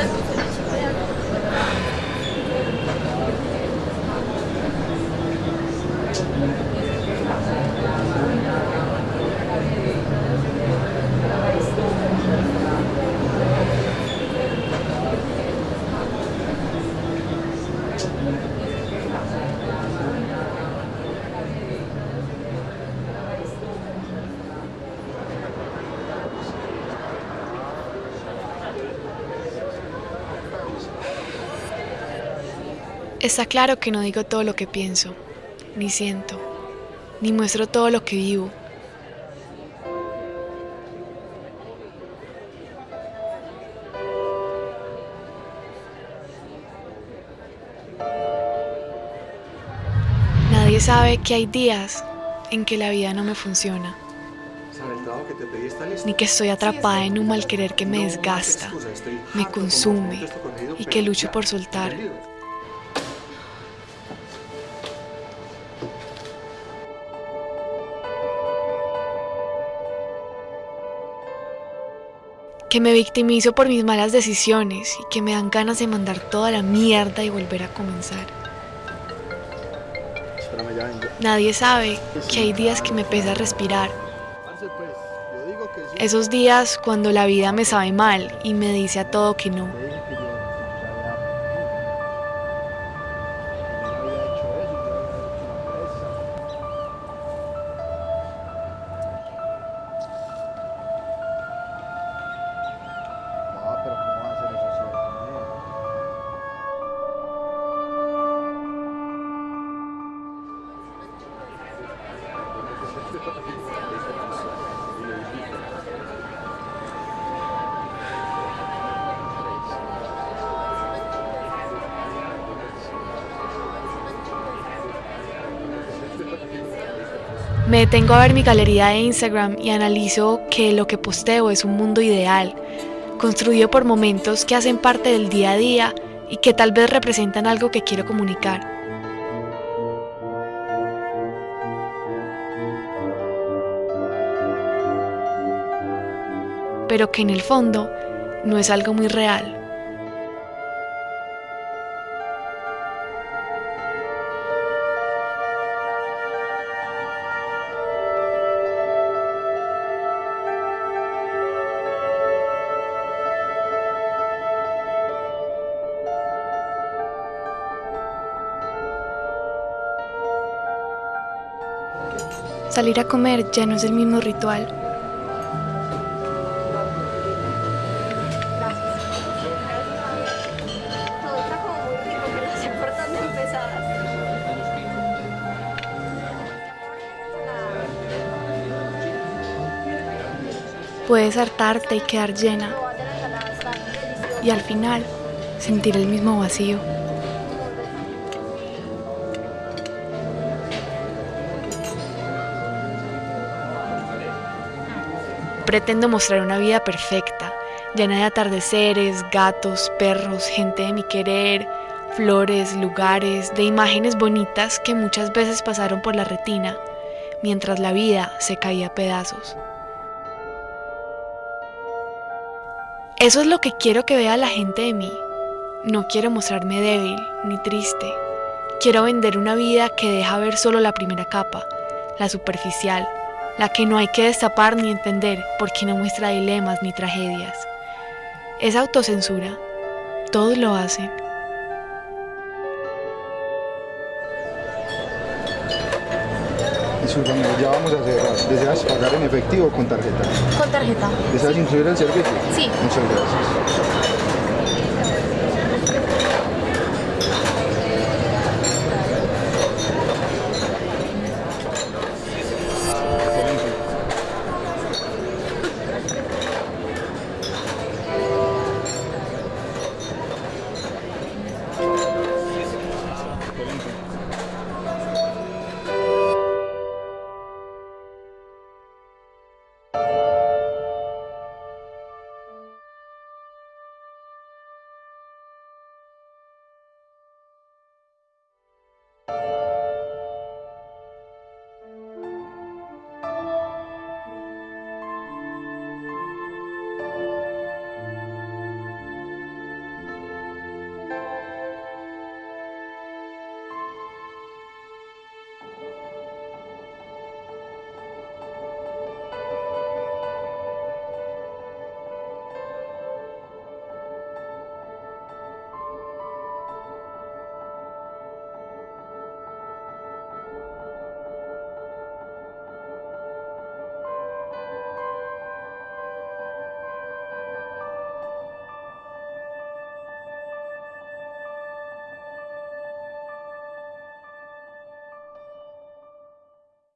Let's Está claro que no digo todo lo que pienso, ni siento, ni muestro todo lo que vivo. Nadie sabe que hay días en que la vida no me funciona, ni que estoy atrapada en un mal querer que me desgasta, me consume y que lucho por soltar. Que me victimizo por mis malas decisiones y que me dan ganas de mandar toda la mierda y volver a comenzar. Nadie sabe que hay días que me pesa respirar. Esos días cuando la vida me sabe mal y me dice a todo que no. Me detengo a ver mi galería de Instagram y analizo que lo que posteo es un mundo ideal, construido por momentos que hacen parte del día a día y que tal vez representan algo que quiero comunicar. Pero que en el fondo no es algo muy real. Salir a comer ya no es el mismo ritual. Puedes hartarte y quedar llena. Y al final, sentir el mismo vacío. Pretendo mostrar una vida perfecta, llena de atardeceres, gatos, perros, gente de mi querer, flores, lugares, de imágenes bonitas que muchas veces pasaron por la retina, mientras la vida se caía a pedazos. Eso es lo que quiero que vea la gente de mí. No quiero mostrarme débil ni triste. Quiero vender una vida que deja ver solo la primera capa, la superficial, la que no hay que destapar ni entender porque no muestra dilemas ni tragedias. Es autocensura, todos lo hacen. Disculpame, ya vamos a cerrar. ¿Deseas pagar en efectivo o con tarjeta? Con tarjeta. ¿Deseas incluir el servicio? Sí. Muchas gracias.